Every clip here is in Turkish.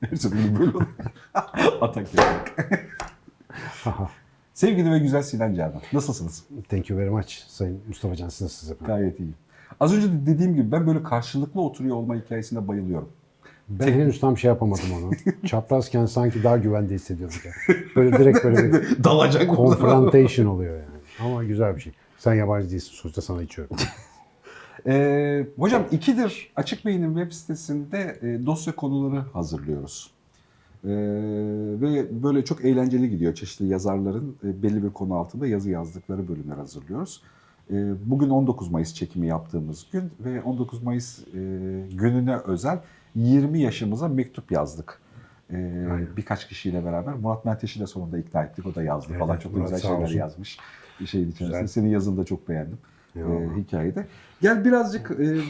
Her seferinde böyle. Atak yapmak. Sevgili ve güzel Sinan Canan. Nasılsınız? Thank you very much Sayın Mustafa Can. Siz nasılsınız efendim? Gayet iyiyim. Az önce de dediğim gibi ben böyle karşılıklı oturuyor olma hikayesine bayılıyorum. Ben henüz tam şey yapamadım onu. Çaprazken sanki daha güvende hissediyorum. Yani. Böyle direkt böyle bir Dalacak confrontation oluyor yani. Ama güzel bir şey. Sen yabancı değilsin. Sonuçta sana içiyorum. Ee, hocam ikidir Açık Beyin'in web sitesinde e, dosya konuları hazırlıyoruz. Ee, ve böyle çok eğlenceli gidiyor. Çeşitli yazarların e, belli bir konu altında yazı yazdıkları bölümler hazırlıyoruz. Ee, bugün 19 Mayıs çekimi yaptığımız gün ve 19 Mayıs e, gününe özel 20 yaşımıza mektup yazdık. Ee, Aynen. birkaç kişiyle beraber. Murat Menteş'i de sonunda ikna ettik. O da yazdı Evet, falan. Çok Murat güzel şeyler yazmış. Şeyin içerisinde. Güzel. Senin yazını da çok beğendim. E, hikayede. Gel birazcık e,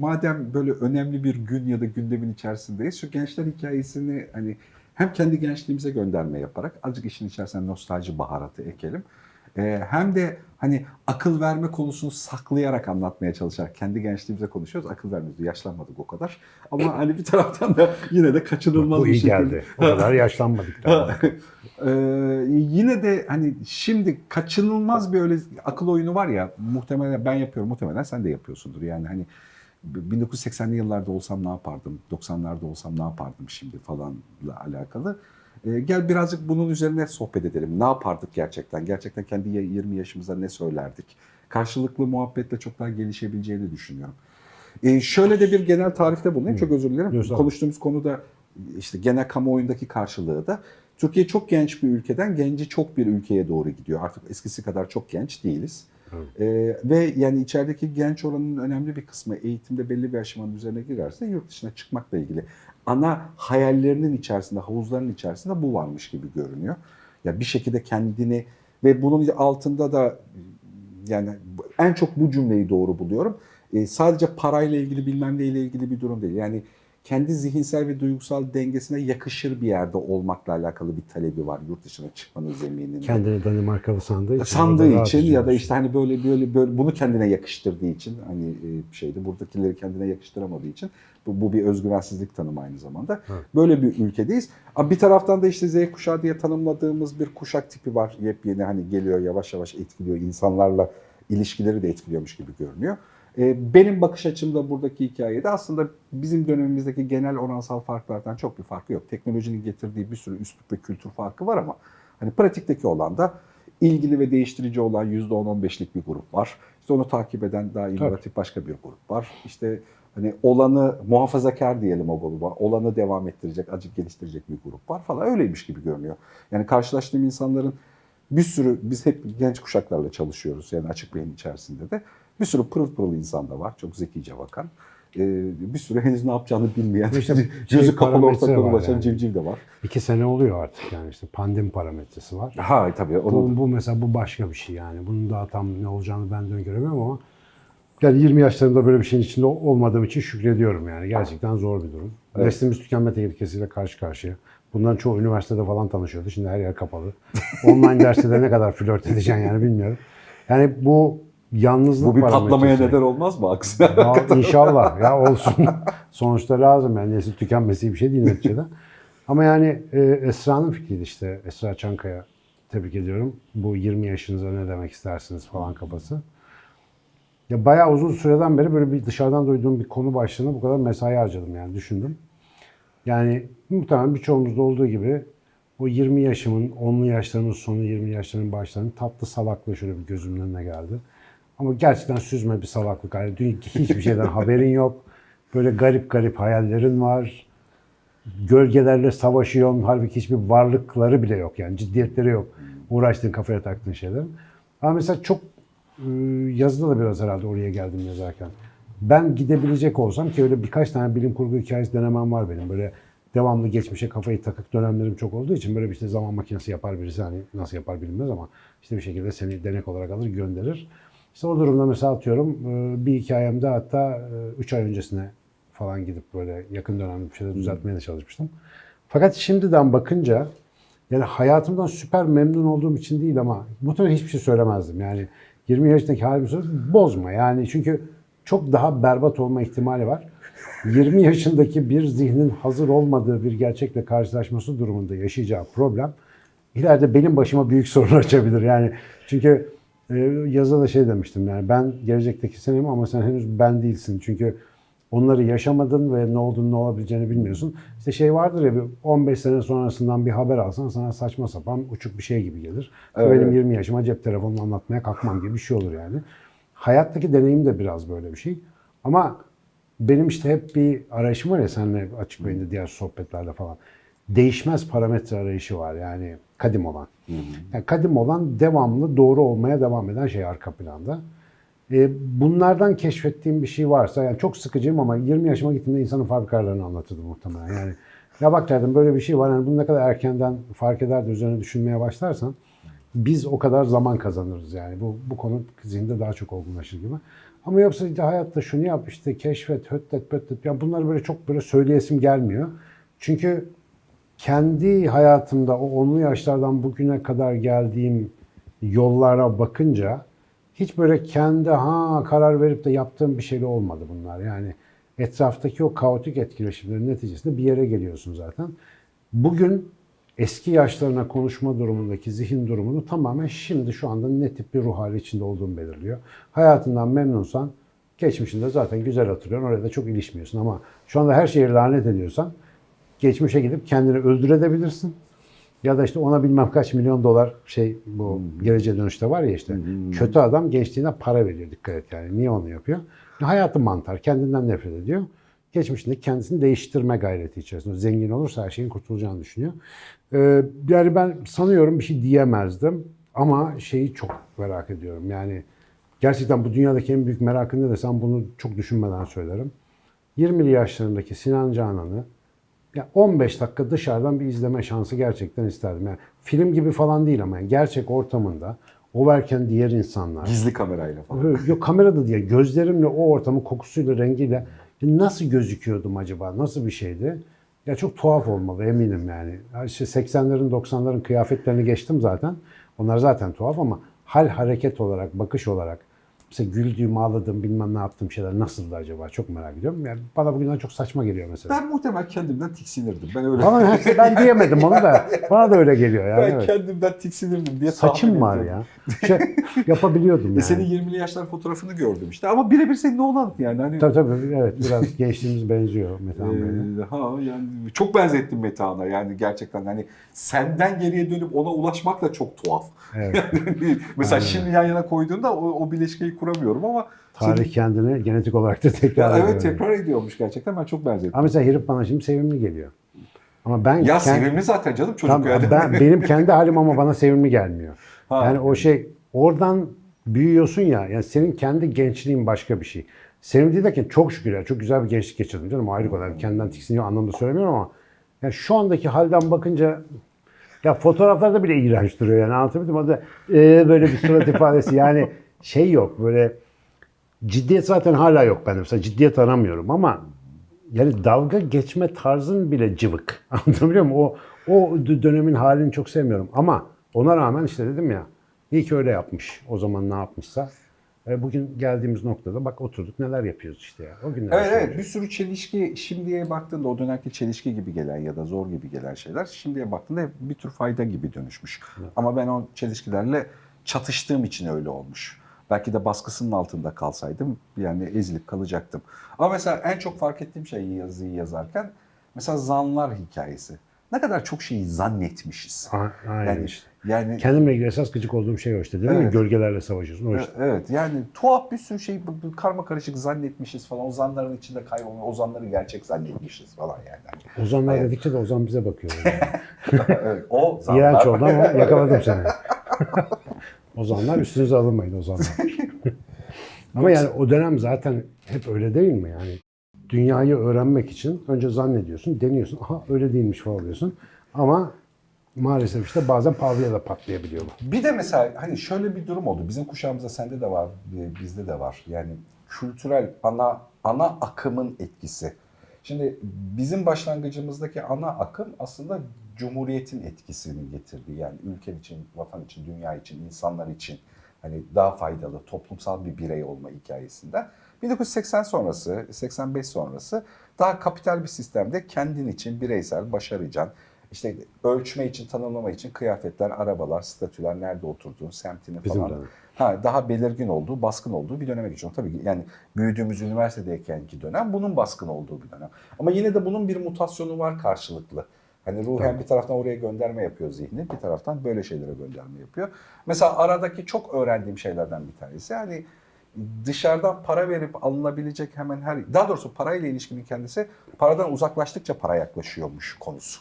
madem böyle önemli bir gün ya da gündemin içerisindeyiz şu gençler hikayesini hani hem kendi gençliğimize gönderme yaparak azıcık işin içerisine nostalji baharatı ekelim. E, hem de hani akıl verme konusunu saklayarak anlatmaya çalışarak kendi gençliğimize konuşuyoruz. Akıl vermiyoruz. Yaşlanmadık o kadar. Ama hani bir taraftan da yine de kaçınılmaz Bu bir iyi şekilde. geldi. O kadar yaşlanmadık. Ee, yine de hani şimdi kaçınılmaz bir öyle akıl oyunu var ya muhtemelen ben yapıyorum muhtemelen sen de yapıyorsundur yani hani 1980'li yıllarda olsam ne yapardım 90'larda olsam ne yapardım şimdi falanla alakalı. Ee, gel birazcık bunun üzerine sohbet edelim. Ne yapardık gerçekten? Gerçekten kendi 20 yaşımıza ne söylerdik? Karşılıklı muhabbetle çok daha gelişebileceğini düşünüyorum. Ee, şöyle de bir genel tarifte bulunayım. Çok özür dilerim. Yok. Konuştuğumuz konuda işte genel kamuoyundaki karşılığı da Türkiye çok genç bir ülkeden genci çok bir ülkeye doğru gidiyor. Artık eskisi kadar çok genç değiliz. Evet. Ee, ve yani içerideki genç oranın önemli bir kısmı eğitimde belli bir aşamanın üzerine girerse yurt dışına çıkmakla ilgili ana hayallerinin içerisinde, havuzların içerisinde bu varmış gibi görünüyor. Ya bir şekilde kendini ve bunun altında da yani en çok bu cümleyi doğru buluyorum. Ee, sadece parayla ilgili bilmem neyle ilgili bir durum değil. Yani kendi zihinsel ve duygusal dengesine yakışır bir yerde olmakla alakalı bir talebi var yurt dışına çıkmanın zemininde. Kendini Danimarkalı sandığı için. Sandığı için ya da işte hani böyle böyle böyle bunu kendine yakıştırdığı için hani e, şeyde buradakileri kendine yakıştıramadığı için bu, bu bir özgüvensizlik tanımı aynı zamanda. Evet. Böyle bir ülkedeyiz. Ama bir taraftan da işte Z kuşağı diye tanımladığımız bir kuşak tipi var. Yepyeni hani geliyor yavaş yavaş etkiliyor insanlarla ilişkileri de etkiliyormuş gibi görünüyor. E, Benim bakış açımda buradaki hikayede aslında bizim dönemimizdeki genel oransal farklardan çok bir farkı yok. Teknolojinin getirdiği bir sürü üslup ve kültür farkı var ama hani pratikteki olan da ilgili ve değiştirici olan %10-15'lik bir grup var. İşte onu takip eden daha inovatif başka bir grup var. İşte hani olanı muhafazakar diyelim o gruba. Olanı devam ettirecek, acık geliştirecek bir grup var falan. Öyleymiş gibi görünüyor. Yani karşılaştığım insanların bir sürü, biz hep genç kuşaklarla çalışıyoruz yani açık beyin içerisinde de. Bir sürü pırıl pırıl insan da var. Çok zekice bakan. Ee, bir sürü henüz ne yapacağını bilmeyen, İşte gözü şey, kapalı var dolaşan yani. civciv de var. İki sene oluyor artık yani işte pandemi parametresi var. Ha tabii onu Bu, bu mesela bu başka bir şey yani. Bunun daha tam ne olacağını ben de öngöremiyorum ama yani 20 yaşlarımda böyle bir şeyin içinde olmadığım için şükrediyorum yani. Gerçekten zor bir durum. Evet. Neslimiz tükenme tehlikesiyle karşı karşıya. Bundan çoğu üniversitede falan tanışıyordu. Şimdi her yer kapalı. Online derste de ne kadar flört edeceksin yani bilmiyorum. Yani bu yalnızlık bu bir patlamaya neden olmaz mı aksine? Ya inşallah ya olsun. Sonuçta lazım yani nesil tükenmesi bir şey değil neticede. Ama yani e, Esra'nın fikriydi işte. Esra Çankaya tebrik ediyorum. Bu 20 yaşınıza ne demek istersiniz falan kafası. Ya bayağı uzun süreden beri böyle bir dışarıdan duyduğum bir konu başlığına bu kadar mesai harcadım yani düşündüm. Yani muhtemelen birçoğumuzda olduğu gibi o 20 yaşımın, 10'lu yaşlarımın sonu, 20 yaşlarımın başlarının tatlı salaklığı şöyle bir gözümün önüne geldi. Ama gerçekten süzme bir salaklık. Yani dün hiçbir şeyden haberin yok. Böyle garip garip hayallerin var. Gölgelerle savaşıyorsun. Halbuki hiçbir varlıkları bile yok. Yani ciddiyetleri yok. Uğraştığın kafaya taktığın şeylerin. Ama mesela çok e, yazıda da biraz herhalde oraya geldim yazarken. Ben gidebilecek olsam ki öyle birkaç tane bilim kurgu hikayesi denemem var benim. Böyle devamlı geçmişe kafayı takık dönemlerim çok olduğu için böyle bir işte zaman makinesi yapar birisi. Hani nasıl yapar bilinmez ama işte bir şekilde seni denek olarak alır gönderir. İşte o durumda mesela atıyorum e, bir hikayemde hatta 3 ay öncesine falan gidip böyle yakın dönemde bir şeyler düzeltmeye de çalışmıştım. Fakat şimdiden bakınca yani hayatımdan süper memnun olduğum için değil ama muhtemelen hiçbir şey söylemezdim. Yani 20 yaşındaki halimi söylüyorum, bozma yani çünkü çok daha berbat olma ihtimali var. 20 yaşındaki bir zihnin hazır olmadığı bir gerçekle karşılaşması durumunda yaşayacağı problem ileride benim başıma büyük sorun açabilir. Yani çünkü e, yazıda da şey demiştim yani ben gelecekteki senim ama sen henüz ben değilsin. Çünkü onları yaşamadın ve ne olduğunu ne olabileceğini bilmiyorsun. İşte şey vardır ya bir 15 sene sonrasından bir haber alsan sana saçma sapan uçuk bir şey gibi gelir. Evet. Benim 20 yaşıma cep telefonunu anlatmaya kalkmam gibi bir şey olur yani. Hayattaki deneyim de biraz böyle bir şey. Ama benim işte hep bir arayışım var ya seninle açık beyinde diğer sohbetlerde falan. Değişmez parametre arayışı var yani kadim olan. Yani kadim olan devamlı doğru olmaya devam eden şey arka planda. E, bunlardan keşfettiğim bir şey varsa yani çok sıkıcıyım ama 20 yaşıma gittiğimde insanın fabrikalarını anlatırdım muhtemelen. Yani ya bak derdim böyle bir şey var yani bunu ne kadar erkenden fark eder de üzerine düşünmeye başlarsan biz o kadar zaman kazanırız yani. Bu, bu konu zihinde daha çok olgunlaşır gibi. Ama yoksa işte hayatta şunu yap işte keşfet, höttet, pöttet. Yani bunları böyle çok böyle söyleyesim gelmiyor. Çünkü kendi hayatımda o onlu yaşlardan bugüne kadar geldiğim yollara bakınca hiç böyle kendi ha karar verip de yaptığım bir şey olmadı bunlar. Yani etraftaki o kaotik etkileşimlerin neticesinde bir yere geliyorsun zaten. Bugün eski yaşlarına konuşma durumundaki zihin durumunu tamamen şimdi şu anda ne tip bir ruh hali içinde olduğunu belirliyor. Hayatından memnunsan geçmişinde zaten güzel hatırlıyorsun. Oraya da çok ilişmiyorsun ama şu anda her şeyi lanet ediyorsan geçmişe gidip kendini öldürebilirsin. Ya da işte ona bilmem kaç milyon dolar şey bu geleceğe dönüşte var ya işte. Kötü adam gençliğine para veriyor dikkat et yani. Niye onu yapıyor? Hayatı mantar. Kendinden nefret ediyor. Geçmişinde kendisini değiştirme gayreti içerisinde. Zengin olursa her şeyin kurtulacağını düşünüyor. Ee, yani ben sanıyorum bir şey diyemezdim. Ama şeyi çok merak ediyorum. Yani gerçekten bu dünyadaki en büyük merakın ne desem bunu çok düşünmeden söylerim. 20'li yaşlarındaki Sinan Canan'ı ya 15 dakika dışarıdan bir izleme şansı gerçekten isterdim. Yani film gibi falan değil ama yani gerçek ortamında o verken diğer insanlar. Gizli kamerayla falan. Yok kamerada diye gözlerimle o ortamın kokusuyla rengiyle nasıl gözüküyordum acaba? Nasıl bir şeydi? Ya çok tuhaf olmalı eminim yani. Ya İşte 80'lerin 90'ların kıyafetlerini geçtim zaten. Onlar zaten tuhaf ama hal hareket olarak, bakış olarak mesela güldüğüm, ağladığım, bilmem ne yaptığım şeyler nasıldı acaba? Çok merak ediyorum. Yani bana bugünden çok saçma geliyor mesela. Ben muhtemelen kendimden tiksinirdim. Ben öyle. Bana her- ben diyemedim onu da. Bana da öyle geliyor yani. ben evet. kendimden tiksinirdim diye Saçım var ediyorum. ya. Şey, yapabiliyordum E yani. senin 20'li yaşlar fotoğrafını gördüm işte. Ama birebir senin oğlan yani. Hani, Tabii tabii evet biraz gençliğimiz benziyor Metehan Bey'le. Ee, ha yani çok benzettim Metehan'a yani gerçekten hani senden geriye dönüp ona ulaşmak da çok tuhaf. Evet. Yani Mesela Aynen. şimdi yan yana koyduğunda o, o bileşkeyi kuramıyorum ama Tarih senin- kendini genetik olarak da tekrar ediyor. evet tekrar ediyormuş gerçekten ben çok benzettim. Ama mesela herif bana şimdi sevimli geliyor. Ama ben ya kend- sevimli zaten canım çocuk Tam- yani. ben, benim kendi halim ama bana sevimli gelmiyor. Ha. Yani o şey oradan büyüyorsun ya. Yani senin kendi gençliğin başka bir şey. Sevimli derken çok şükür ya çok güzel bir gençlik geçirdim canım ayrı. Yani kendinden tiksiniyor anlamda söylemiyorum ama yani şu andaki halden bakınca ya fotoğraflarda bile iğrenç duruyor yani anlatabildim? O da ee, böyle bir surat ifadesi yani şey yok böyle ciddiyet zaten hala yok bende. Mesela ciddiyet aramıyorum ama yani dalga geçme tarzın bile cıvık. Anlatabiliyor muyum? O, o dönemin halini çok sevmiyorum. Ama ona rağmen işte dedim ya iyi ki öyle yapmış. O zaman ne yapmışsa. E, bugün geldiğimiz noktada bak oturduk neler yapıyoruz işte ya. O günler. Evet evet bir sürü çelişki şimdiye baktığında o dönemki çelişki gibi gelen ya da zor gibi gelen şeyler şimdiye baktığında hep bir tür fayda gibi dönüşmüş. Ama ben o çelişkilerle çatıştığım için öyle olmuş. Belki de baskısının altında kalsaydım yani ezilip kalacaktım. Ama mesela en çok fark ettiğim şey yazıyı yazarken mesela zanlar hikayesi. Ne kadar çok şeyi zannetmişiz. A- Aynen Yani, işte. yani Kendimle ilgili esas gıcık olduğum şey o işte değil mi? Evet. Gölgelerle savaşıyorsun. O işte. Evet yani tuhaf bir sürü şey karma karışık zannetmişiz falan. O zanların içinde kaybolmuş, o zanları gerçek zannetmişiz falan yani. Ozanlar Evet. dedikçe de Ozan bize bakıyor. Yani. evet, o zanlar. İğrenç oldu ama yakaladım seni. Ozanlar üstünüze alınmayın Ozanlar. ama yani o dönem zaten hep öyle değil mi yani? Dünyayı öğrenmek için önce zannediyorsun, deniyorsun. Aha öyle değilmiş falan oluyorsun. Ama maalesef işte bazen pahalıya da patlayabiliyor bu. Bir de mesela hani şöyle bir durum oldu. Bizim kuşağımızda sende de var, e, bizde de var. Yani kültürel ana ana akımın etkisi. Şimdi bizim başlangıcımızdaki ana akım aslında Cumhuriyet'in etkisini getirdi. Yani ülke için, vatan için, dünya için, insanlar için. Hani daha faydalı, toplumsal bir birey olma hikayesinden. 1980 sonrası, 85 sonrası daha kapital bir sistemde kendin için bireysel, başaracaksın. İşte ölçme için, tanımlama için kıyafetler, arabalar, statüler, nerede oturduğun, semtini Bizim falan. dönem. Ha, daha belirgin olduğu, baskın olduğu bir döneme geçiyor. Tabii ki yani büyüdüğümüz üniversitedeykenki dönem bunun baskın olduğu bir dönem. Ama yine de bunun bir mutasyonu var karşılıklı. Hani ruhen Tabii. bir taraftan oraya gönderme yapıyor zihni, bir taraftan böyle şeylere gönderme yapıyor. Mesela aradaki çok öğrendiğim şeylerden bir tanesi hani dışarıdan para verip alınabilecek hemen her daha doğrusu parayla ilişkinin kendisi paradan uzaklaştıkça para yaklaşıyormuş konusu.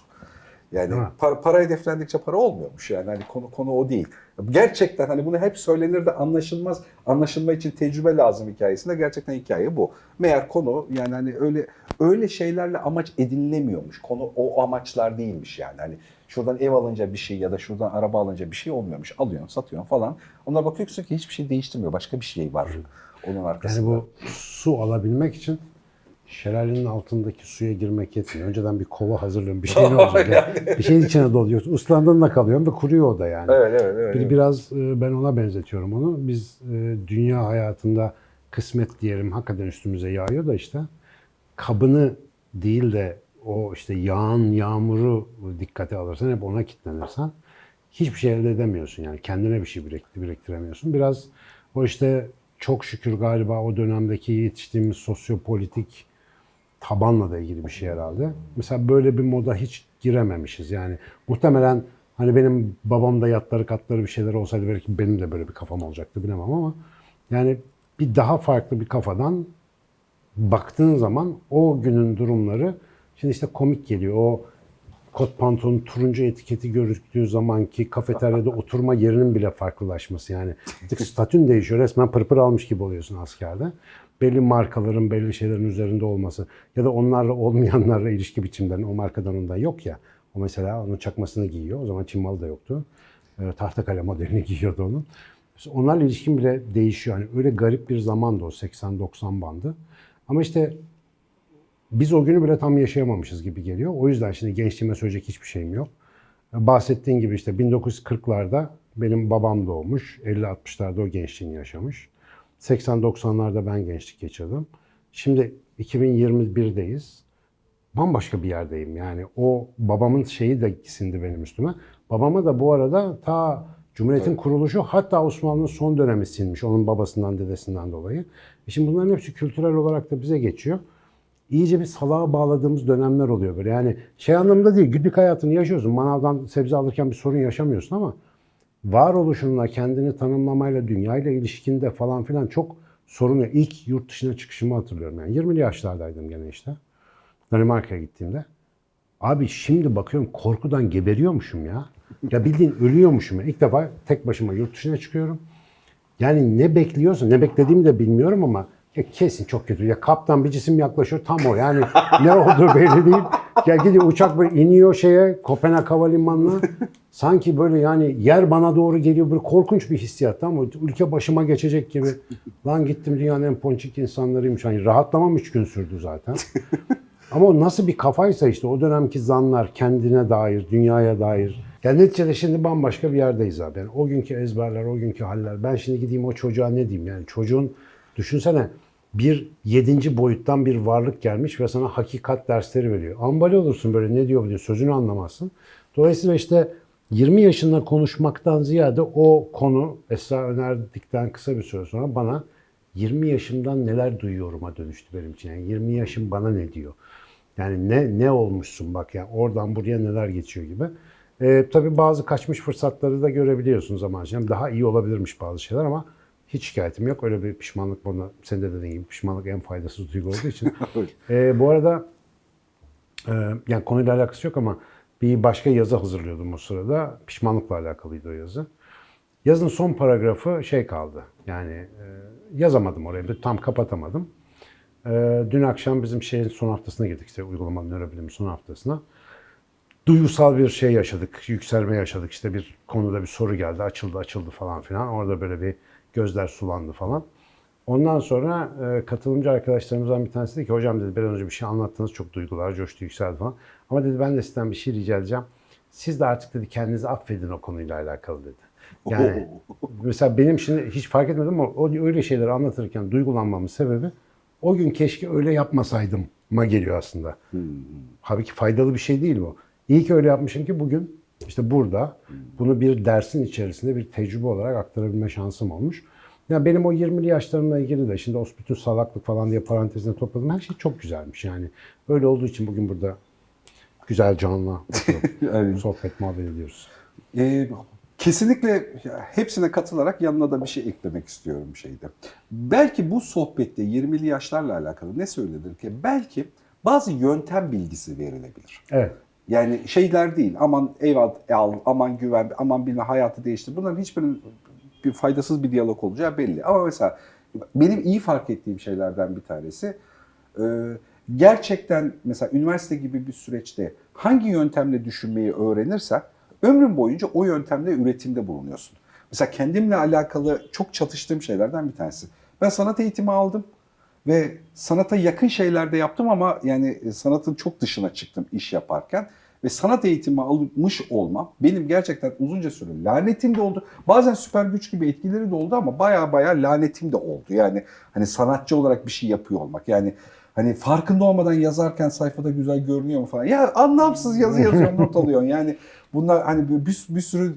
Yani para, para hedeflendikçe para olmuyormuş yani hani konu konu o değil. Gerçekten hani bunu hep söylenir de anlaşılmaz. Anlaşılma için tecrübe lazım hikayesinde gerçekten hikaye bu. Meğer konu yani hani öyle öyle şeylerle amaç edinilemiyormuş. Konu o amaçlar değilmiş yani. Hani şuradan ev alınca bir şey ya da şuradan araba alınca bir şey olmuyormuş. Alıyorsun, satıyorsun falan. Ona bakıyorsun ki hiçbir şey değiştirmiyor. Başka bir şey var onun arkasında. Yani bu su alabilmek için şelalenin altındaki suya girmek yetmiyor. Önceden bir kova hazırlıyorum. Bir şey olacak? Yani. Bir şeyin içine doluyorsun. Islandığında kalıyorsun ve kuruyor o da yani. Evet evet evet. Bir, biraz e, ben ona benzetiyorum onu. Biz e, dünya hayatında kısmet diyelim hakikaten üstümüze yağıyor da işte kabını değil de o işte yağan yağmuru dikkate alırsan hep ona kilitlenirsen hiçbir şey elde edemiyorsun yani kendine bir şey birikti- biriktiremiyorsun. Biraz o işte çok şükür galiba o dönemdeki yetiştiğimiz sosyopolitik tabanla da ilgili bir şey herhalde. Mesela böyle bir moda hiç girememişiz. Yani muhtemelen hani benim babam da yatları katları bir şeyler olsaydı belki benim de böyle bir kafam olacaktı bilemem ama yani bir daha farklı bir kafadan baktığın zaman o günün durumları şimdi işte komik geliyor. O kot pantolonun turuncu etiketi gözüktüğü zamanki kafeteryada oturma yerinin bile farklılaşması yani. Artık statün değişiyor. Resmen pırpır almış gibi oluyorsun askerde. Belli markaların, belli şeylerin üzerinde olması ya da onlarla olmayanlarla ilişki biçimlerin o markadan onda yok ya. O mesela onun çakmasını giyiyor. O zaman Çin malı da yoktu. E, Tahtakale modelini giyiyordu onun. Onlarla ilişkin bile değişiyor. Yani öyle garip bir zamandı o 80-90 bandı. Ama işte biz o günü bile tam yaşayamamışız gibi geliyor. O yüzden şimdi gençliğime söyleyecek hiçbir şeyim yok. Bahsettiğin gibi işte 1940'larda benim babam doğmuş. 50-60'larda o gençliğini yaşamış. 80-90'larda ben gençlik geçirdim. Şimdi 2021'deyiz. Bambaşka bir yerdeyim yani. O babamın şeyi de sindi benim üstüme. Babama da bu arada ta Cumhuriyet'in kuruluşu hatta Osmanlı'nın son dönemi sinmiş. Onun babasından dedesinden dolayı. E şimdi bunların hepsi kültürel olarak da bize geçiyor iyice bir salağa bağladığımız dönemler oluyor böyle. Yani şey anlamında değil, günlük hayatını yaşıyorsun. Manavdan sebze alırken bir sorun yaşamıyorsun ama varoluşunla, kendini tanımlamayla, dünyayla ilişkinde falan filan çok sorun yok. İlk yurt dışına çıkışımı hatırlıyorum. Yani 20'li yaşlardaydım gene işte. Danimarka'ya gittiğimde. Abi şimdi bakıyorum korkudan geberiyormuşum ya. Ya bildiğin ölüyormuşum. ya. İlk defa tek başıma yurt dışına çıkıyorum. Yani ne bekliyorsun, ne beklediğimi de bilmiyorum ama ya kesin çok kötü. Ya kaptan bir cisim yaklaşıyor tam o. Yani ne olduğu belli değil. Ya gidiyor uçak böyle iniyor şeye Kopenhag Havalimanı'na. Sanki böyle yani yer bana doğru geliyor. Böyle korkunç bir hissiyat tamam mı? Ülke başıma geçecek gibi. Lan gittim dünyanın en ponçik insanlarıymış. Hani rahatlamam üç gün sürdü zaten. Ama o nasıl bir kafaysa işte o dönemki zanlar kendine dair, dünyaya dair. Yani neticede şimdi bambaşka bir yerdeyiz abi. Yani o günkü ezberler, o günkü haller. Ben şimdi gideyim o çocuğa ne diyeyim? Yani çocuğun düşünsene bir yedinci boyuttan bir varlık gelmiş ve sana hakikat dersleri veriyor. Ambali olursun böyle ne diyor diyor sözünü anlamazsın. Dolayısıyla işte 20 yaşında konuşmaktan ziyade o konu Esra önerdikten kısa bir süre sonra bana 20 yaşımdan neler duyuyorum'a dönüştü benim için. Yani 20 yaşım bana ne diyor? Yani ne ne olmuşsun bak yani oradan buraya neler geçiyor gibi. Ee, tabii bazı kaçmış fırsatları da görebiliyorsun zaman içinde. Daha iyi olabilirmiş bazı şeyler ama hiç şikayetim yok. Öyle bir pişmanlık bana, sen de dediğin gibi pişmanlık en faydasız duygu olduğu için. Ee, bu arada e, yani konuyla alakası yok ama bir başka yazı hazırlıyordum o sırada. Pişmanlıkla alakalıydı o yazı. Yazın son paragrafı şey kaldı. Yani e, yazamadım oraya. bir Tam kapatamadım. E, dün akşam bizim şeyin son haftasına girdik. işte uygulamalı nörobilimin son haftasına. Duygusal bir şey yaşadık. Yükselme yaşadık. İşte bir konuda bir soru geldi. Açıldı açıldı falan filan. Orada böyle bir gözler sulandı falan. Ondan sonra e, katılımcı arkadaşlarımızdan bir tanesi dedi ki hocam dedi biraz önce bir şey anlattınız çok duygular coştu yükseldi falan. Ama dedi ben de sizden bir şey rica edeceğim. Siz de artık dedi kendinizi affedin o konuyla alakalı dedi. Yani mesela benim şimdi hiç fark etmedim ama o öyle şeyleri anlatırken duygulanmamın sebebi o gün keşke öyle yapmasaydım ma geliyor aslında. Halbuki faydalı bir şey değil bu. İyi ki öyle yapmışım ki bugün işte burada bunu bir dersin içerisinde bir tecrübe olarak aktarabilme şansım olmuş. Yani benim o 20'li yaşlarımla ilgili de şimdi o bütün salaklık falan diye parantezine topladım. Her şey çok güzelmiş yani. Öyle olduğu için bugün burada güzel canlı sohbet muhabbet ediyoruz. e, kesinlikle hepsine katılarak yanına da bir şey eklemek istiyorum şeyde. Belki bu sohbette 20'li yaşlarla alakalı ne söylenir ki? Belki bazı yöntem bilgisi verilebilir. Evet. Yani şeyler değil aman eyvallah al, aman güven, aman bilme hayatı değiştir. Bunların hiçbirinin bir faydasız bir diyalog olacağı belli. Ama mesela benim iyi fark ettiğim şeylerden bir tanesi e, gerçekten mesela üniversite gibi bir süreçte hangi yöntemle düşünmeyi öğrenirsen ömrün boyunca o yöntemle üretimde bulunuyorsun. Mesela kendimle alakalı çok çatıştığım şeylerden bir tanesi. Ben sanat eğitimi aldım ve sanata yakın şeylerde yaptım ama yani sanatın çok dışına çıktım iş yaparken ve sanat eğitimi almış olmam benim gerçekten uzunca süre lanetim de oldu. Bazen süper güç gibi etkileri de oldu ama baya baya lanetim de oldu. Yani hani sanatçı olarak bir şey yapıyor olmak. Yani hani farkında olmadan yazarken sayfada güzel görünüyor mu falan. Ya anlamsız yazı yazıyorsun not alıyorsun. Yani bunlar hani bir, bir sürü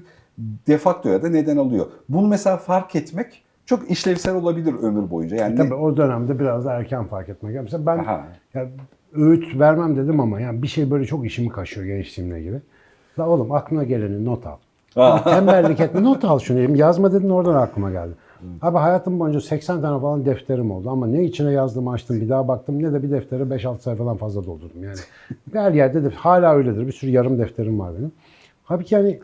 defakto ya da neden alıyor. Bunu mesela fark etmek çok işlevsel olabilir ömür boyunca. Yani E Tabii o dönemde biraz da erken fark etmek. Mesela ben Aha. ya, öğüt vermem dedim ama yani bir şey böyle çok işimi kaşıyor gençliğimle ilgili. La oğlum aklına geleni not al. Tembellik etme not al şunu. dedim. Yazma dedin oradan aklıma geldi. Abi hayatım boyunca 80 tane falan defterim oldu ama ne içine yazdım açtım bir daha baktım ne de bir deftere 5-6 sayfadan fazla doldurdum yani. Her yerde de hala öyledir. Bir sürü yarım defterim var benim. Halbuki yani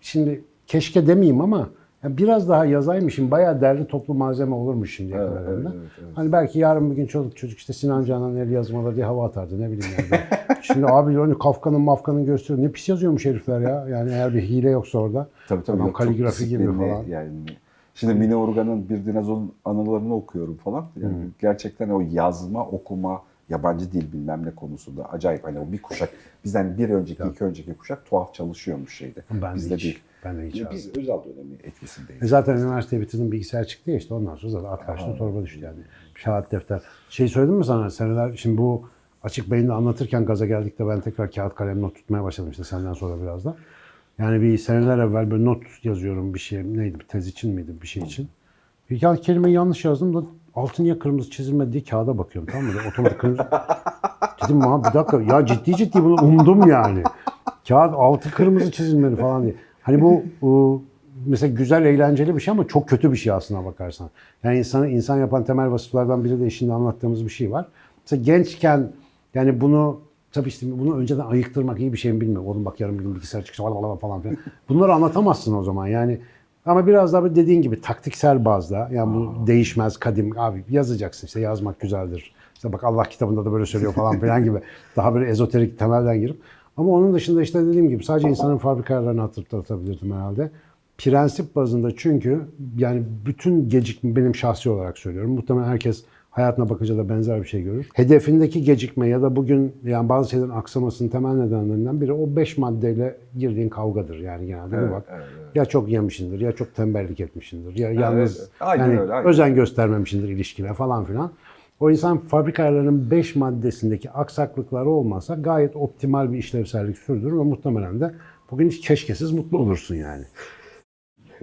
şimdi keşke demeyeyim ama ya biraz daha yazaymışım bayağı derli toplu malzeme olurmuş şimdiye Evet, kadar evet, evet, evet. Hani belki yarın bir gün çocuk çocuk işte Sinan Canan'ın el yazmaları diye hava atardı ne bileyim yani. Şimdi abi hani Kafka'nın mafkanın gösteriyor. Ne pis yazıyormuş herifler ya. Yani eğer bir hile yoksa orada. Tabii tabii. Yok, kaligrafi gibi falan. Yani şimdi Mine Urgan'ın bir dinozorun anılarını okuyorum falan. Yani gerçekten o yazma, okuma, yabancı dil bilmem ne konusunda acayip. Hani o bir kuşak bizden bir önceki, iki önceki kuşak tuhaf çalışıyormuş şeyde. Ben de Bizde hiç. değil. Ben de hiç abi. Biz özel dönemi etkisindeyiz. E zaten üniversiteyi bitirdim bilgisayar çıktı ya işte ondan sonra zaten at karşına torba düştü yani. Kağıt defter. Şey söyledim mi sana seneler şimdi bu açık beyinde anlatırken gaza geldik de ben tekrar kağıt kalem not tutmaya başladım işte senden sonra biraz da. Yani bir seneler evvel böyle not yazıyorum bir şey neydi bir tez için miydi bir şey için. Bir kağıt kelimeyi yanlış yazdım da altı niye kırmızı çizilmedi diye kağıda bakıyorum tamam mı? Otomatik kırmızı. Dedim ha bir dakika ya ciddi ciddi bunu umdum yani. Kağıt altı kırmızı çizilmeli falan diye. Hani bu, mesela güzel eğlenceli bir şey ama çok kötü bir şey aslına bakarsan. Yani insanı insan yapan temel vasıflardan biri de şimdi anlattığımız bir şey var. Mesela gençken yani bunu tabii işte bunu önceden ayıktırmak iyi bir şey mi bilmiyorum. Oğlum bak yarın bir gün bilgisayar çıkacak falan falan filan. Bunları anlatamazsın o zaman yani. Ama biraz daha dediğin gibi taktiksel bazda yani bu değişmez kadim abi yazacaksın işte yazmak güzeldir. İşte bak Allah kitabında da böyle söylüyor falan filan gibi daha böyle ezoterik temelden girip ama onun dışında işte dediğim gibi sadece insanın fabrika ayarlarını hatırlatabilirdim herhalde. Prensip bazında çünkü yani bütün gecikme benim şahsi olarak söylüyorum. Muhtemelen herkes hayatına bakınca da benzer bir şey görür. Hedefindeki gecikme ya da bugün yani bazı şeylerin aksamasının temel nedenlerinden biri o beş maddeyle girdiğin kavgadır yani genelde Evet, bak. evet, evet. Ya çok yemişindir, ya çok tembellik etmişindir, ya yalnız evet. Aynen yani öyle, aynen. özen göstermemişindir ilişkine falan filan. O insan fabrika ayarlarının 5 maddesindeki aksaklıkları olmasa gayet optimal bir işlevsellik sürdürür ve muhtemelen de bugün hiç keşkesiz mutlu olursun yani.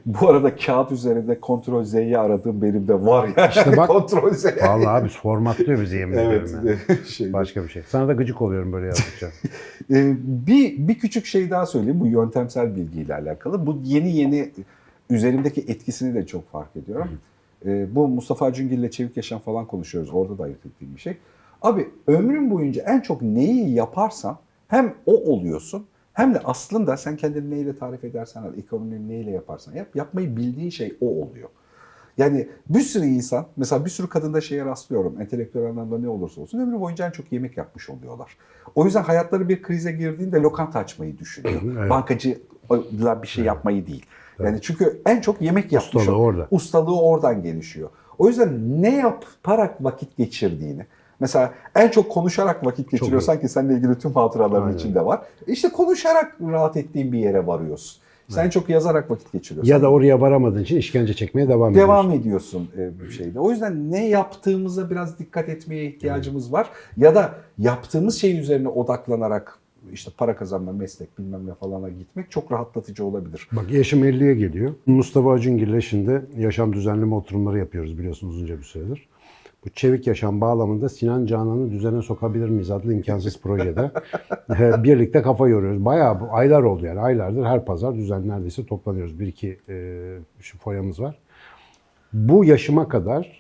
Bu arada kağıt üzerinde Ctrl Z'yi aradığım benim de var ya. İşte bak- Ctrl Z. Vallahi abi formatlıyor bizi yemin Evet. ediyorum yani. şey. Başka bir şey. Sana da gıcık oluyorum böyle yazdıkça. Ee, bir, bir küçük şey daha söyleyeyim bu yöntemsel bilgiyle alakalı. Bu yeni yeni üzerimdeki etkisini de çok fark ediyorum. Ee, bu Mustafa Cüngil ile Çevik Yaşam falan konuşuyoruz. Orada da ayırt ettiğim bir şey. Abi ömrün boyunca en çok neyi yaparsan hem o oluyorsun hem de aslında sen kendini neyle tarif edersen ekonomini neyle yaparsan yap, yapmayı bildiğin şey o oluyor. Yani bir sürü insan, mesela bir sürü kadında şeye rastlıyorum. Entelektüel anlamda ne olursa olsun ömrü boyunca en çok yemek yapmış oluyorlar. O yüzden hayatları bir krize girdiğinde lokanta açmayı düşünüyor. Evet. Bankacıyla bir şey yapmayı değil. Yani çünkü en çok yemek yapmış. Ustalığı orada. Ustalığı oradan gelişiyor. O yüzden ne yaparak vakit geçirdiğini, Mesela en çok konuşarak vakit geçiriyorsan ki seninle ilgili tüm hatıraların Aynen. içinde var. İşte konuşarak rahat ettiğin bir yere varıyorsun. Sen çok yazarak vakit geçiriyorsun. Ya da oraya varamadığın için işkence çekmeye devam ediyorsun. devam ediyorsun e, bir şeyde. O yüzden ne yaptığımıza biraz dikkat etmeye ihtiyacımız var. Ya da yaptığımız şeyin üzerine odaklanarak işte para kazanma, meslek bilmem ne falana gitmek çok rahatlatıcı olabilir. Bak yaşım 50'ye geliyor. Mustafa Acungil'le şimdi yaşam düzenleme oturumları yapıyoruz biliyorsunuz uzunca bir süredir. Bu çevik yaşam bağlamında Sinan Canan'ı düzene sokabilir miyiz adlı imkansız projede e, birlikte kafa yoruyoruz. Bayağı bu aylar oldu yani aylardır her pazar düzen neredeyse toplanıyoruz. Bir iki e, şu foyamız var. Bu yaşıma kadar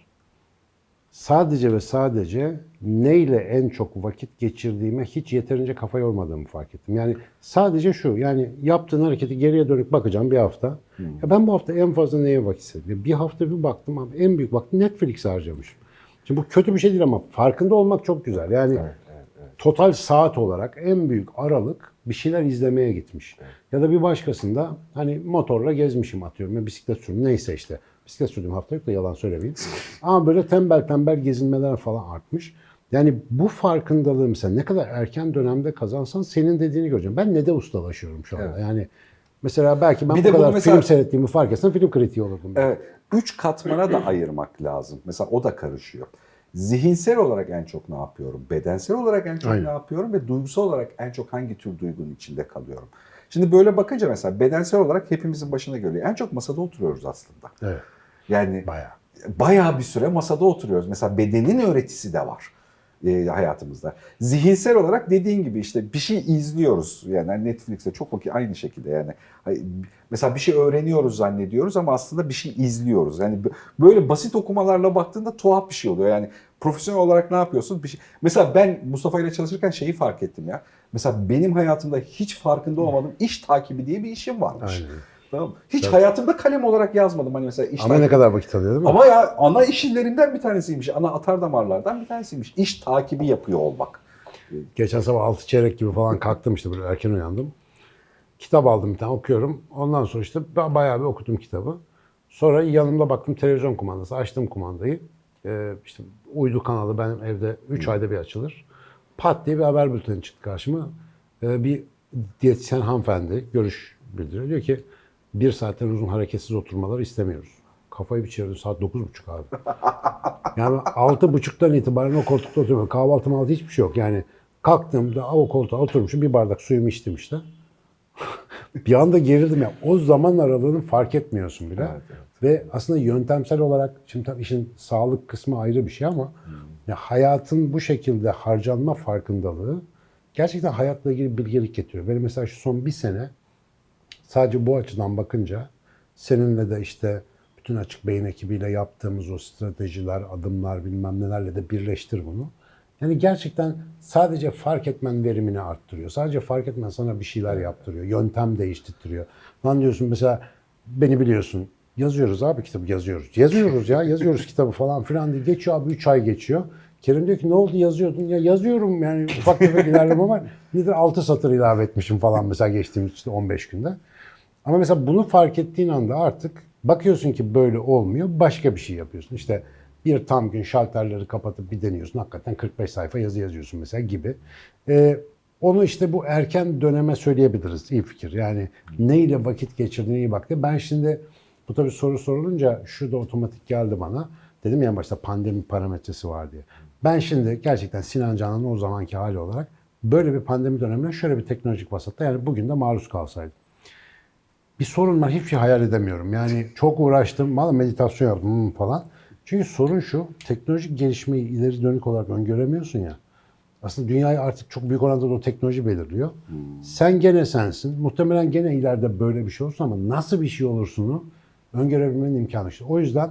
sadece ve sadece neyle en çok vakit geçirdiğime hiç yeterince kafa yormadığımı fark ettim. Yani sadece şu yani yaptığın hareketi geriye dönüp bakacağım bir hafta. Ya ben bu hafta en fazla neye vakit istedim? Bir hafta bir baktım abi en büyük vakti Netflix'e harcamışım. Şimdi bu kötü bir şey değil ama farkında olmak çok güzel. Yani total saat olarak en büyük aralık bir şeyler izlemeye gitmiş. Ya da bir başkasında hani motorla gezmişim atıyorum ya bisiklet sürdüm neyse işte. Bisiklet sürdüğüm hafta yok da yalan söylemeyeyim. Ama böyle tembel tembel gezinmeler falan artmış. Yani bu farkındalığı mesela ne kadar erken dönemde kazansan senin dediğini göreceğim. Ben ne de ustalaşıyorum şu anda. Evet. Yani mesela belki ben Bir bu de kadar mesela- film seyrettiğimi fark etsem film kritiği olurdum. Evet. Üç katmana da ayırmak lazım. Mesela o da karışıyor. Zihinsel olarak en çok ne yapıyorum? Bedensel olarak en çok Aynen. ne yapıyorum? Ve duygusal olarak en çok hangi tür duygunun içinde kalıyorum? Şimdi böyle bakınca mesela bedensel olarak hepimizin başına geliyor. En çok masada oturuyoruz aslında. Evet. Yani Bayağı. bayağı bir süre masada oturuyoruz. Mesela bedenin öğretisi de var e, hayatımızda. Zihinsel olarak dediğin gibi işte bir şey izliyoruz. Yani Netflix'te çok vakit aynı şekilde yani. Mesela bir şey öğreniyoruz zannediyoruz ama aslında bir şey izliyoruz. Yani böyle basit okumalarla baktığında tuhaf bir şey oluyor. Yani profesyonel olarak ne yapıyorsun? Bir şey. Mesela ben Mustafa ile çalışırken şeyi fark ettim ya. Mesela benim hayatımda hiç farkında olmadığım iş takibi diye bir işim varmış. Aynen. Tamam? Hiç Evet. hayatımda kalem olarak yazmadım. Hani mesela iş Ama ne kadar vakit alıyor değil mi? ama ya ana işlerinden bir tanesiymiş. Ana atar damarlardan bir tanesiymiş. İş takibi yapıyor olmak. Geçen sabah 6 çeyrek gibi falan kalktım işte böyle erken uyandım. Kitap aldım bir tane okuyorum. Ondan sonra işte ba- bayağı bir okudum kitabı. Sonra yanımda baktım televizyon kumandası. Açtım kumandayı. Ee, işte uydu kanalı benim evde 3 ayda bir açılır. Pat diye bir haber bülteni çıktı karşıma. Ee, bir diyetisyen hanımefendi görüş bildiriyor. Diyor ki bir saatten uzun hareketsiz oturmalar istemiyoruz. Kafayı bir çevirdim saat 9.30 abi. Yani altı buçuktan itibaren o koltukta oturuyorum. Kahvaltı maltı hiçbir şey yok. Yani kalktığımda o koltuğa oturmuşum bir bardak suyumu içtim işte. bir anda gerildim ya. O zaman aralığını fark etmiyorsun bile. Evet, evet. Ve aslında yöntemsel olarak şimdi tabii işin sağlık kısmı ayrı bir şey ama ya hayatın bu şekilde harcanma farkındalığı gerçekten hayatla ilgili bilgelik getiriyor. Benim mesela şu son bir sene sadece bu açıdan bakınca seninle de işte bütün açık beyin ekibiyle yaptığımız o stratejiler, adımlar bilmem nelerle de birleştir bunu. Yani gerçekten sadece fark etmen verimini arttırıyor. Sadece fark etmen sana bir şeyler yaptırıyor. Yöntem değiştirtiyor. Lan diyorsun mesela beni biliyorsun. Yazıyoruz abi kitabı yazıyoruz. Yazıyoruz ya yazıyoruz kitabı falan filan diye. Geçiyor abi 3 ay geçiyor. Kerim diyor ki ne oldu yazıyordun? Ya yazıyorum yani ufak tefek ilerleme var. Nedir 6 satır ilave etmişim falan mesela geçtiğimiz işte 15 günde. Ama mesela bunu fark ettiğin anda artık bakıyorsun ki böyle olmuyor. Başka bir şey yapıyorsun. İşte bir tam gün şalterleri kapatıp bir deniyorsun. Hakikaten 45 sayfa yazı yazıyorsun mesela gibi. Ee, onu işte bu erken döneme söyleyebiliriz. İyi fikir. Yani neyle vakit geçirdiğine iyi bak. Ben şimdi bu tabii soru sorulunca şu otomatik geldi bana. Dedim ya başta pandemi parametresi var diye. Ben şimdi gerçekten Sinan Canan'ın o zamanki hali olarak böyle bir pandemi döneminde şöyle bir teknolojik vasatta yani bugün de maruz kalsaydım bir sorun var. Hiçbir şey hayal edemiyorum. Yani çok uğraştım. Valla meditasyon yaptım hmm falan. Çünkü sorun şu. Teknolojik gelişmeyi ileri dönük olarak öngöremiyorsun ya. Aslında dünyayı artık çok büyük oranda da o teknoloji belirliyor. Sen gene sensin. Muhtemelen gene ileride böyle bir şey olursun ama nasıl bir şey olursunu öngörebilmenin imkanı işte. O yüzden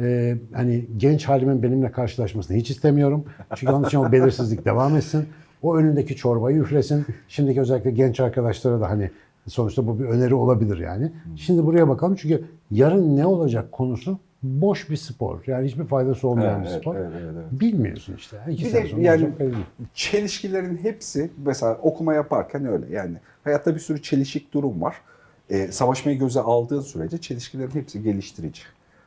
e, hani genç halimin benimle karşılaşmasını hiç istemiyorum. Çünkü onun için o belirsizlik devam etsin. O önündeki çorbayı üflesin. Şimdiki özellikle genç arkadaşlara da hani sonuçta bu bir öneri olabilir yani. Şimdi buraya bakalım çünkü yarın ne olacak konusu boş bir spor. Yani hiçbir faydası olmayan bir Evet, spor. evet, evet, evet. Bilmiyorsun işte. İki Bir de yani çelişkilerin hepsi mesela okuma yaparken öyle yani hayatta bir sürü çelişik durum var. Ee, savaşmayı göze aldığın sürece çelişkilerin hepsi geliştirici.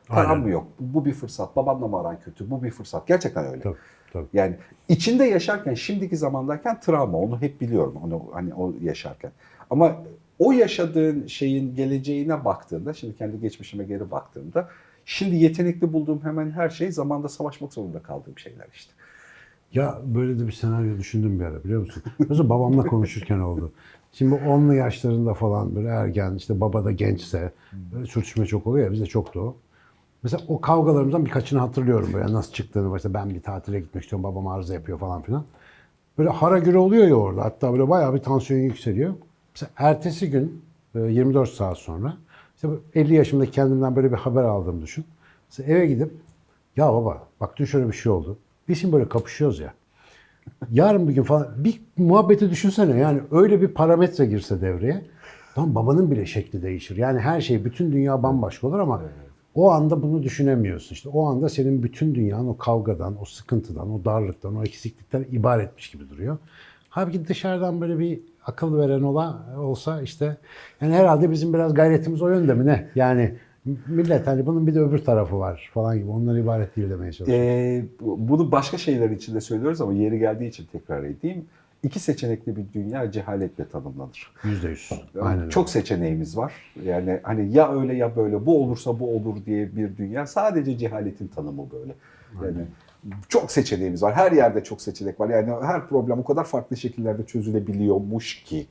Param mı yok? Bu bir fırsat. Babanla mı aran kötü? Bu bir fırsat. Gerçekten öyle. Tabii, tabii. Yani içinde yaşarken, şimdiki zamandayken travma. Onu hep biliyorum. Onu hani o yaşarken. Ama o yaşadığın şeyin geleceğine baktığında, şimdi kendi geçmişime geri baktığımda, şimdi yetenekli bulduğum hemen her şey zamanda savaşmak zorunda kaldığım şeyler işte. Ya böyle de bir senaryo düşündüm bir ara biliyor musun? Mesela babamla konuşurken oldu. Şimdi 10'lu yaşlarında falan böyle ergen işte baba da gençse böyle sürtüşme çok oluyor ya bizde çoktu o. Mesela o kavgalarımızdan birkaçını hatırlıyorum böyle nasıl çıktığını. Mesela ben bir tatile gitmek istiyorum babam arıza yapıyor falan filan. Böyle hara güre oluyor ya orada. Hatta böyle bayağı bir tansiyon yükseliyor. Mesela ertesi gün e, 24 saat sonra işte bu 50 yaşımda kendimden böyle bir haber aldığımı düşün. Mesela eve gidip ya baba bak dün şöyle bir şey oldu. Biz şimdi böyle kapışıyoruz ya. Yarın bir gün falan bir muhabbeti düşünsene yani öyle bir parametre girse devreye. Tam babanın bile şekli değişir. Yani her şey bütün dünya bambaşka olur ama o anda bunu düşünemiyorsun. İşte o anda senin bütün dünyanın o kavgadan, o sıkıntıdan, o darlıktan, o eksiklikten ibaretmiş gibi duruyor. Halbuki dışarıdan böyle bir akıl veren ola, olsa işte yani herhalde bizim biraz gayretimiz o yönde mi ne? Yani millet hani bunun bir de öbür tarafı var falan gibi. Onlar ibaret değil demeye çalışıyor. Ee, bu- bunu başka şeyler için de söylüyoruz ama yeri geldiği için tekrar edeyim. İki seçenekli bir dünya cehaletle tanımlanır. Yüzde yüz. Aynen öyle. Çok seçeneğimiz var. Yani hani ya öyle ya böyle bu olursa bu olur diye bir dünya. Sadece cehaletin tanımı böyle. Yani çok seçeneğimiz var. Her yerde çok seçenek var. Yani her problem o kadar farklı şekillerde çözülebiliyormuş ki.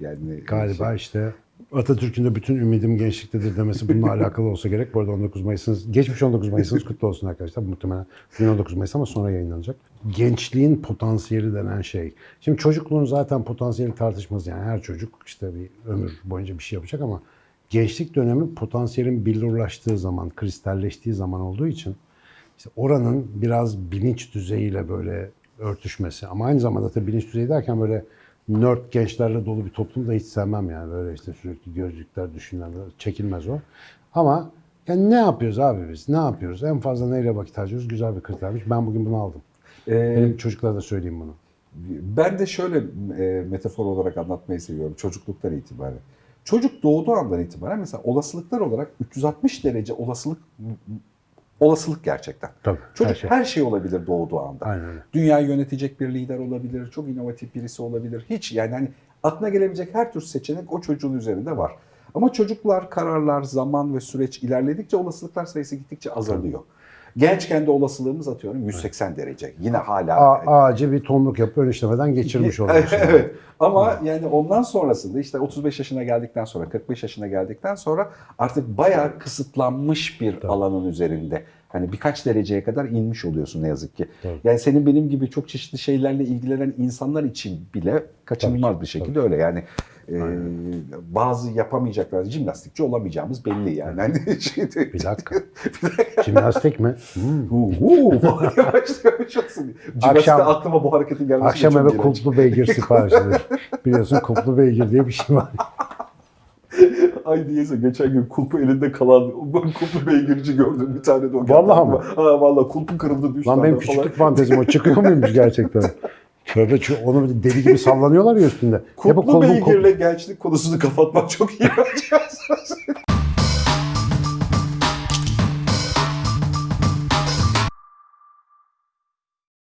Yani Galiba işte Atatürk'ün de bütün ümidim gençliktedir demesi bununla alakalı olsa gerek. Bu arada 19 Mayıs'ınız, geçmiş 19 Mayıs'ınız kutlu olsun arkadaşlar. Muhtemelen bugün 19 Mayıs ama sonra yayınlanacak. Gençliğin potansiyeli denen şey. Şimdi çocukluğun zaten potansiyeli tartışmaz yani. Her çocuk işte bir ömür boyunca bir şey yapacak ama gençlik dönemi potansiyelin billurlaştığı zaman, kristalleştiği zaman olduğu için işte oranın biraz bilinç düzeyiyle böyle örtüşmesi ama aynı zamanda tabii bilinç düzeyi derken böyle nerd gençlerle dolu bir toplum da hiç sevmem yani böyle işte sürekli gözlükler düşünler çekilmez o. Ama yani ne yapıyoruz abi biz? Ne yapıyoruz? En fazla neyle vakit harcıyoruz? Güzel bir kritermiş. Ben bugün bunu aldım. Ee, Benim çocuklara da söyleyeyim bunu. Ben de şöyle e, metafor olarak anlatmayı seviyorum çocukluktan itibaren. Çocuk doğduğu andan itibaren mesela olasılıklar olarak 360 derece olasılık olasılık gerçekten. Tabii. Çocuk her her şey. şey, olabilir doğduğu anda. Aynen öyle. Dünyayı yönetecek bir lider olabilir, çok inovatif birisi olabilir. Hiç yani hani aklına gelebilecek her tür seçenek o çocuğun üzerinde var. Ama çocuklar, kararlar, zaman ve süreç ilerledikçe olasılıklar sayısı gittikçe azalıyor. Gençken de olasılığımız atıyorum 180 derece. Yine hala A- ağacı bir tomruk yapıp ön işlemeden geçirmiş oluyorsun. evet. Ama yani ondan sonrasında işte 35 yaşına geldikten sonra 45 yaşına geldikten sonra artık bayağı kısıtlanmış bir Tabii. alanın üzerinde. Hani birkaç dereceye kadar inmiş oluyorsun ne yazık ki. Tabii. Yani senin benim gibi çok çeşitli şeylerle ilgilenen insanlar için bile kaçınılmaz Tabii bir şekilde öyle. Yani e, bazı yapamayacaklar, jimnastikçi olamayacağımız belli yani. Hani şeyde, Bir dakika. Jimnastik mi? Hmm. Falan diye başlamış olsun. Jimnastikte aklıma bu hareketin gelmesi Akşam eve kulplu beygir sipariş. Biliyorsun kulplu beygir diye bir şey var. Ay diyese geçen gün kulpu elinde kalan ben kulpu beygirci gördüm bir tane de o. Vallahi mı? Ha vallahi kulpu kırıldı. Lan benim küçüklük fantezim o çıkıyor muymuş gerçekten? Tövbe şu- onu deli gibi sallanıyorlar ya üstünde. Kolun beygirle gençlik konusunu kapatmak çok iyi.